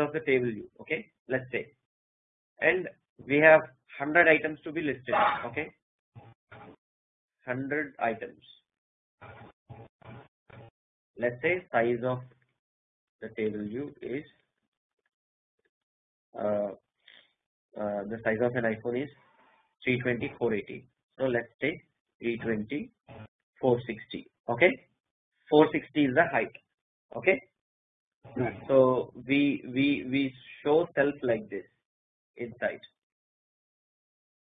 of the table view okay? Let us say. And we have 100 items to be listed okay? 100 items. Let us say size of the table view is uh, uh, the size of an iPhone is 320 480 so let us say 320 460 okay? 460 is the height okay so we we we show self like this inside.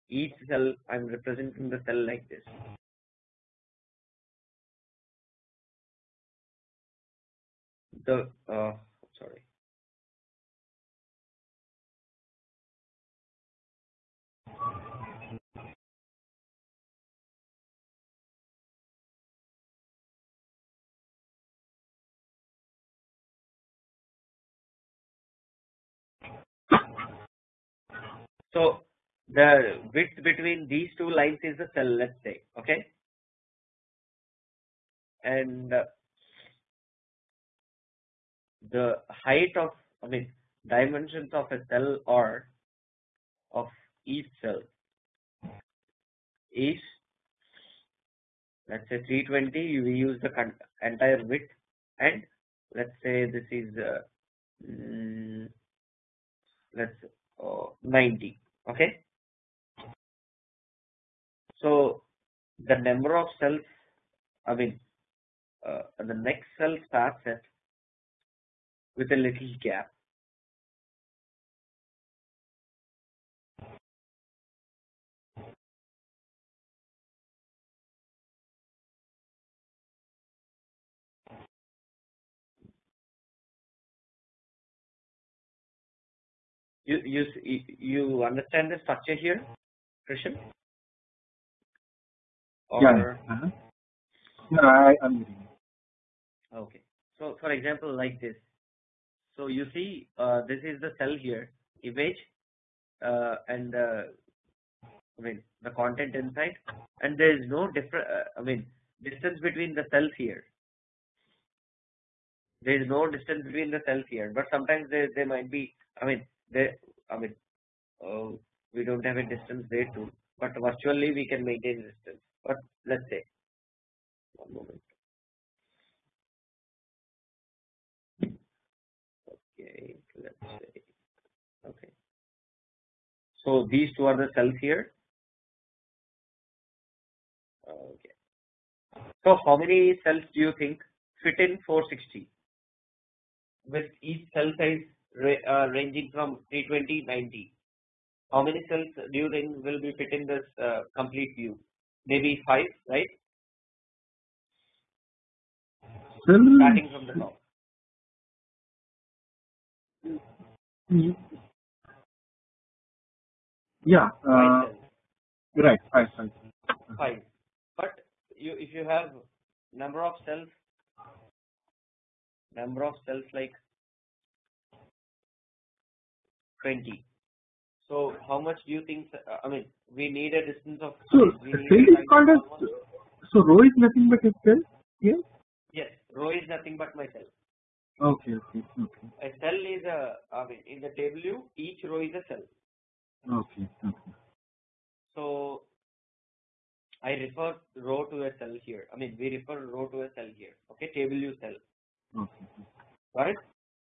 Each cell I am representing the cell like this. The uh, So the width between these two lines is the cell let us say okay? And uh, the height of I mean dimensions of a cell or of each cell is let us say 320 we use the entire width and let us say this is uh, mm, let us uh, 90 okay? So the number of cells I mean uh, the next cell starts at with a little gap you you you understand the structure here Krishna? Or yeah, uh -huh. no, I, I'm okay. So for example like this. So you see uh, this is the cell here image uh, and uh, I mean the content inside. And there is no different uh, I mean distance between the cells here. There is no distance between the cells here. But sometimes there, there might be I mean there I mean uh, we don't have a distance there too but virtually we can maintain distance. But let's say one moment. Okay let's say okay. So these two are the cells here. Okay. So how many cells do you think fit in 460 with each cell size uh, ranging from 320 90 how many cells do you think will be fit in this uh, complete view? Maybe 5 right? Starting from the top. Yeah uh, right five five five. But you if you have number of cells number of cells like 20 so how much do you think uh, I mean we need a distance of so cell is called as so row is nothing but a cell yes yes row is nothing but my cell okay okay okay. A cell is a I mean in the table view each row is a cell. Okay okay. So I refer row to a cell here. I mean we refer row to a cell here. Okay table view cell. Okay. Got it?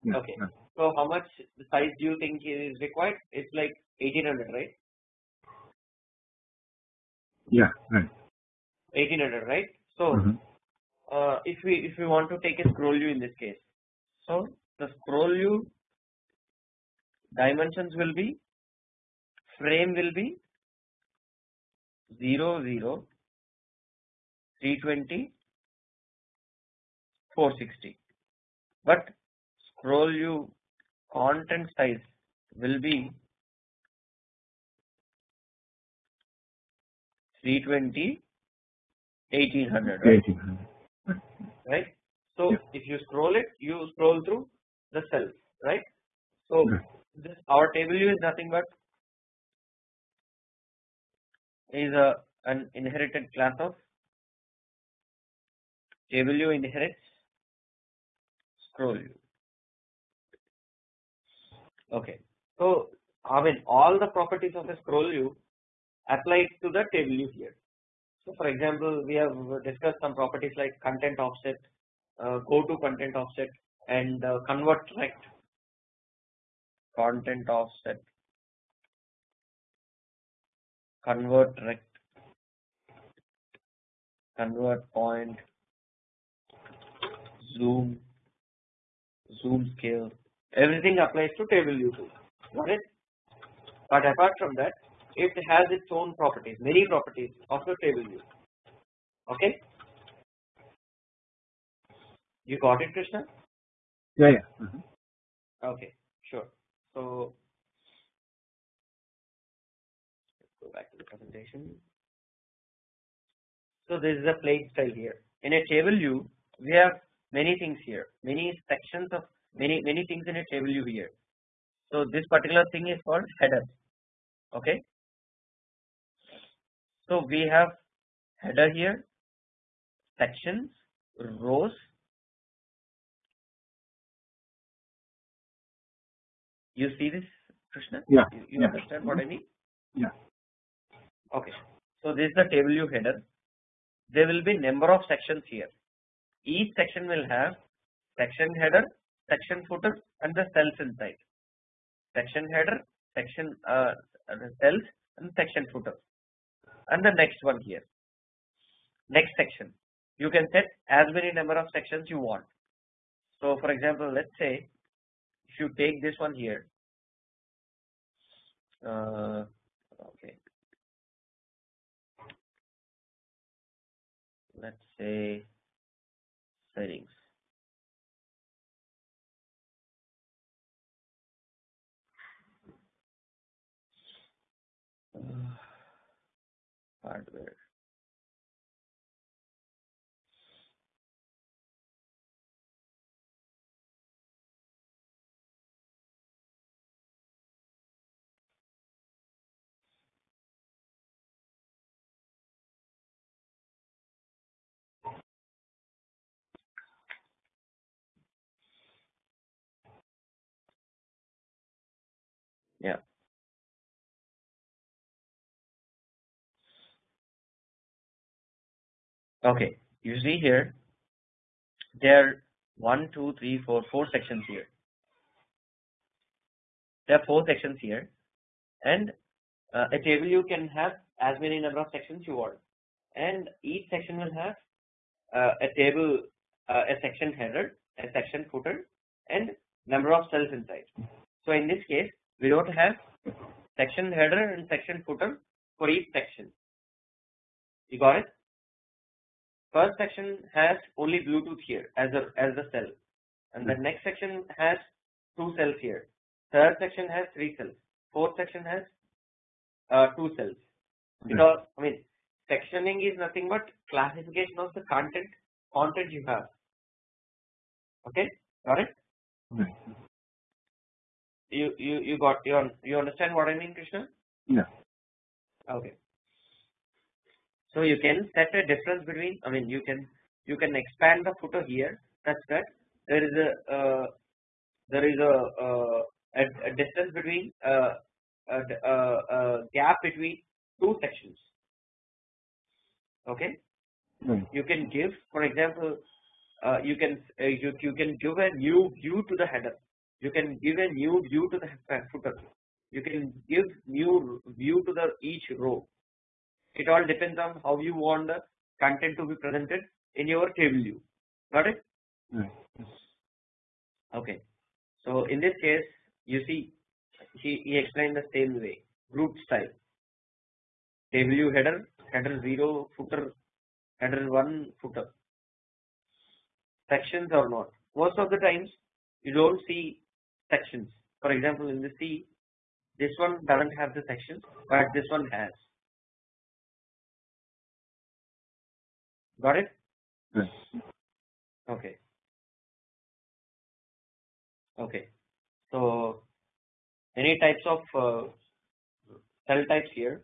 Yeah, okay. yeah. So how much size do you think is required? It's like 1800 right? Yeah right. 1800 right? So mm -hmm. uh, if we if we want to take a scroll view in this case so the scroll view dimensions will be frame will be 0 0 320 460 but scroll view content size will be 320 1800 right, 1800. right? so Yeah. if you scroll it you scroll through the cells right so Right. this our table view is nothing but is a an inherited class of table view inherits scroll view Okay. So I mean all the properties of a scroll view apply to the table view here. So for example, we have discussed some properties like content offset, uh, go to content offset, and uh, convert rect. Content offset, convert rect, convert point, zoom, zoom scale, everything applies to table view too. Got it? But apart from that, it has its own properties, many properties of the table view. Okay? You got it, Krishna? Yeah, yeah. Mhm. Okay, sure. So let's go back to the presentation. So this is a plain style here. In a table view, we have many things here, many sections of many many things in a table view here. So this particular thing is called header. Okay. So we have header here, sections, rows. You see this, Krishna? Yeah, You, you yeah. understand what I mean? Yeah. Okay. So this is the table view header. There will be number of sections here. Each section will have section header, section footer, and the cells inside. Section header, section uh, cells, and section footer. And the next one here. Next section. You can set as many number of sections you want. So for example, let's say if you take this one here. Uh, okay. Let's say settings. Uh, hardware. Yeah. Okay. You see here, there are one, two, three, four, four sections here. There are four sections here, and uh, a table you can have as many number of sections you want, and each section will have uh, a table, uh, a section header, a section footer, and number of cells inside. So in this case, we don't have section header and section footer for each section. You got it? First section has only Bluetooth here as a as the cell, and the hmm. next section has two cells here. Third section has three cells. Fourth section has uh, two cells. Hmm. Because I mean, sectioning is nothing but classification of the content content you have. Okay, got it? Right. You you you got you you understand what I mean, Krishna? Yeah. Okay. So you can set a difference between. I mean, you can you can expand the footer here such that there is a uh, there is a, uh, a a distance between uh, a, uh, a gap between two sections. Okay. Right. You can give, for example, uh, you can uh, you you can give a new view to the header. You can give a new view to the footer. You can give new view to the each row. It all depends on how you want the content to be presented in your table view. Got it? Right. Okay. So in this case, you see, he, he explained the same way. Group style. Table view header, header 0, footer, header 1, footer. Sections or not. Most of the times, you don't see sections. For example, in the C, this one doesn't have the sections, but this one has. Got it? Right. Okay. Okay. So any types of uh, cell types here?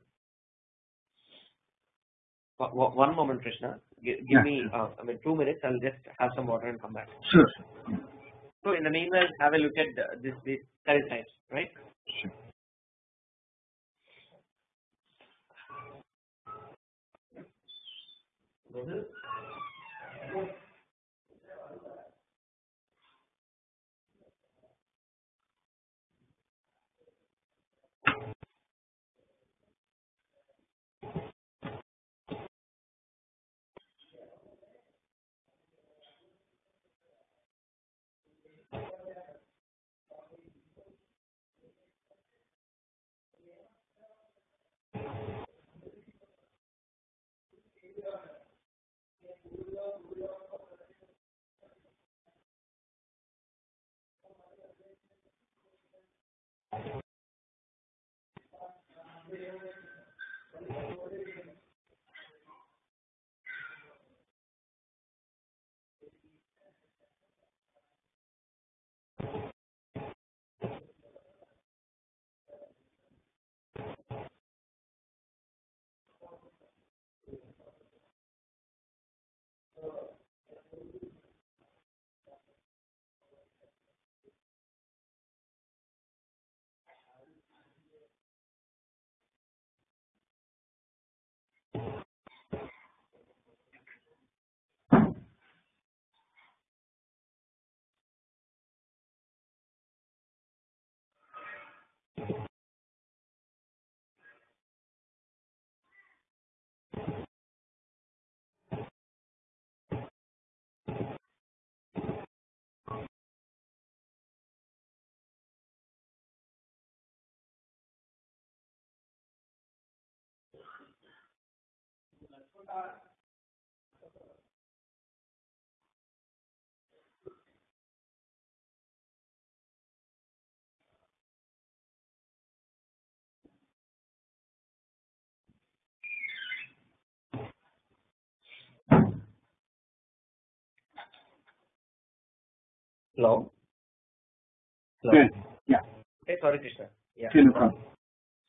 One moment, Krishna. Give Yeah, me, uh, I mean, two minutes. I'll just have some water and come back. Sure. So in the meanwhile, have a look at this this cell types, right? Sure. Thank you. Uh, Hello. Hello. Good. Yeah. Okay, sorry, Krishna. Yeah. No problem.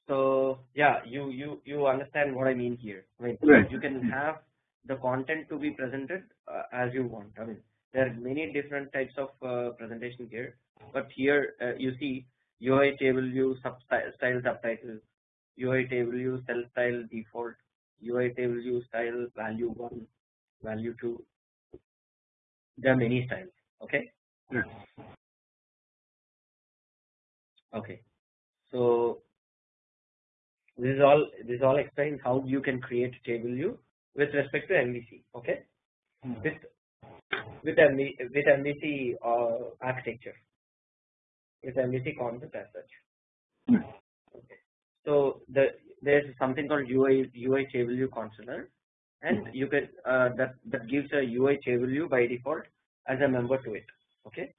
So yeah, you you you understand what I mean here. I mean, Right. you can have the content to be presented uh, as you want. I mean, there are many different types of uh, presentation here, but here uh, you see UI table view sub style subtitle, UI table view cell style default, UI table view style value one, value two. There are many styles. Okay. Okay. So this is all this is all explains how you can create a table view with respect to MVC. Okay. Hmm. With with MV, with MVC uh, architecture, with MVC concept as such. Hmm. Okay. So the there is something called UI UI table view controller, and you can uh, that that gives a UI table view by default as a member to it. Okay.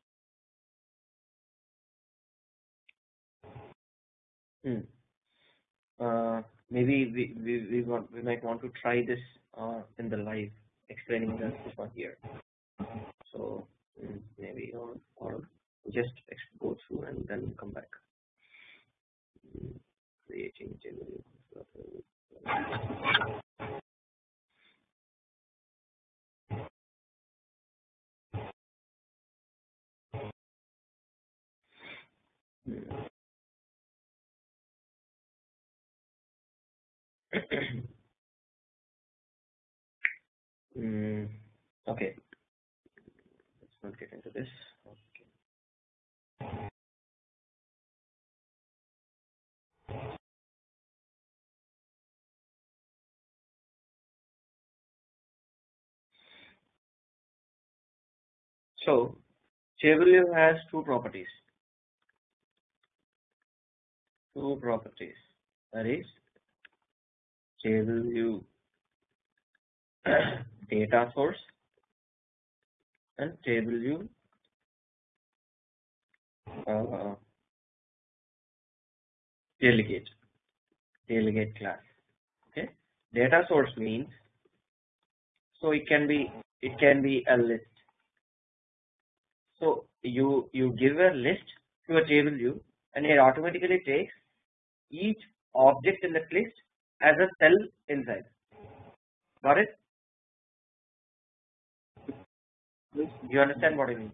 Hmm. Uh, maybe we, we, we want we might want to try this uh, in the live explaining this one here. So mm, maybe or, or just go through and then come back. Mm, okay. Let's not get into this. Okay. So, Chevrolet has two properties. Two properties. That is, table view data source and table view uh, delegate delegate class. Okay? Data source means so it can be it can be a list. So you you give a list to a table view and it automatically takes each object in that list as a cell inside got it you understand what I mean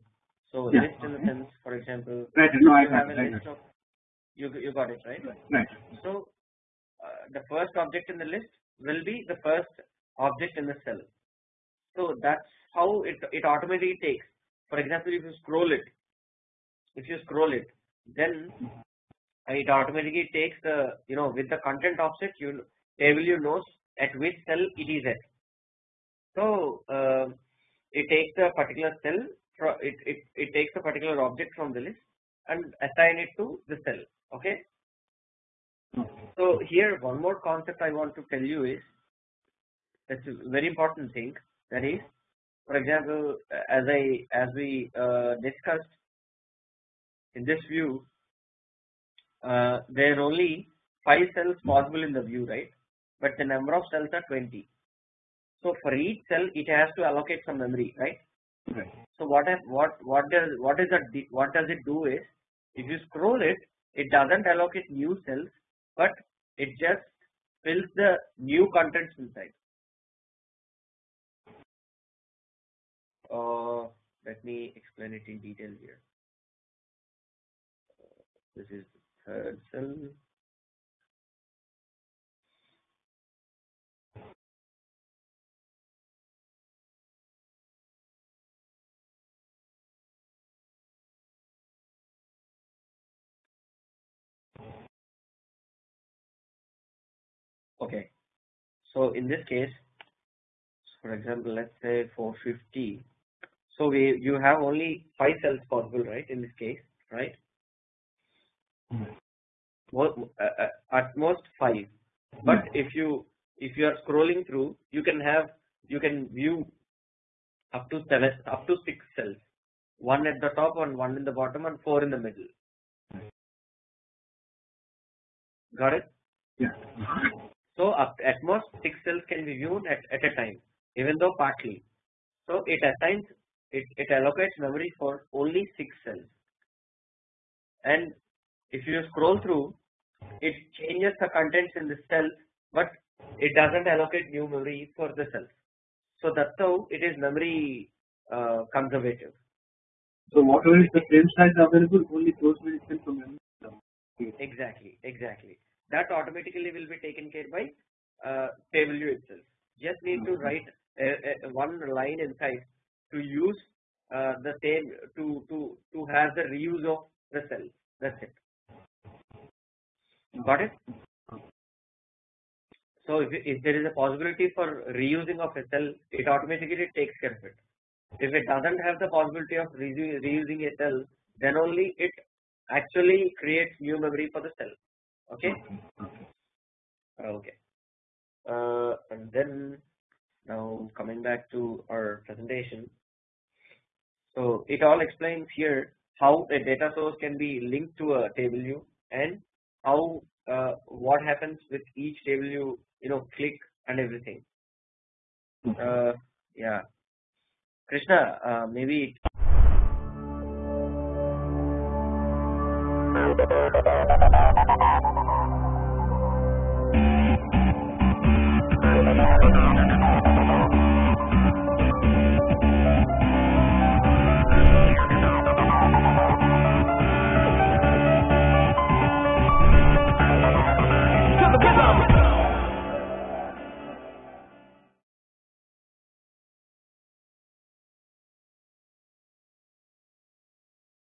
So Yeah. list in the sense, for example, Right. No, I you have a list of you you got it right. Right. So uh, the first object in the list will be the first object in the cell. So that's how it it automatically takes. For example, if you scroll it, if you scroll it, then it automatically takes the you know with the content offset you table you knows at which cell it is at. So uh, it takes a particular cell it, it it takes a particular object from the list and assign it to the cell. Okay. So here one more concept I want to tell you is that's a very important thing that is for example as I as we uh, discussed in this view uh, there are only 5 cells possible in the view right? But the number of cells are 20 so for each cell it has to allocate some memory right? Right. so what has, what what does what is that what does it do is if you scroll it it doesn't allocate new cells but it just fills the new contents inside. Uh, let me explain it in detail here. This is cell okay. So in this case for example let's say 450 so we you have only 5 cells possible right in this case right Mhm. Mo- uh, uh, Uh, uh, at most 5 but hmm. if you if you are scrolling through you can have you can view up to 7 up to 6 cells one at the top and one in the bottom and 4 in the middle got it Yeah. So up at most six cells can be viewed at, at a time, even though partly. So it assigns it, it allocates memory for only six cells. And if you scroll through, it changes the contents in the cell but it doesn't allocate new memory for the cell. So that's how it is memory uh, conservative. So whatever is the frame size available, only those will fill from memory. Exactly, exactly. That automatically will be taken care by uh, itself. Just need to write a, a, one line inside to use uh, the same to to to have the reuse of the cell. That's it. Got it? So if, if there is a possibility for reusing of a cell, it automatically takes care of it. If it doesn't have the possibility of reusing, reusing a cell, then only it actually creates new memory for the cell. Okay. Okay. Uh, and then now coming back to our presentation. So it all explains here how a data source can be linked to a table view and how uh, what happens with each table you you know click and everything. Mm-hmm. Uh, yeah, Krishna, uh, maybe. It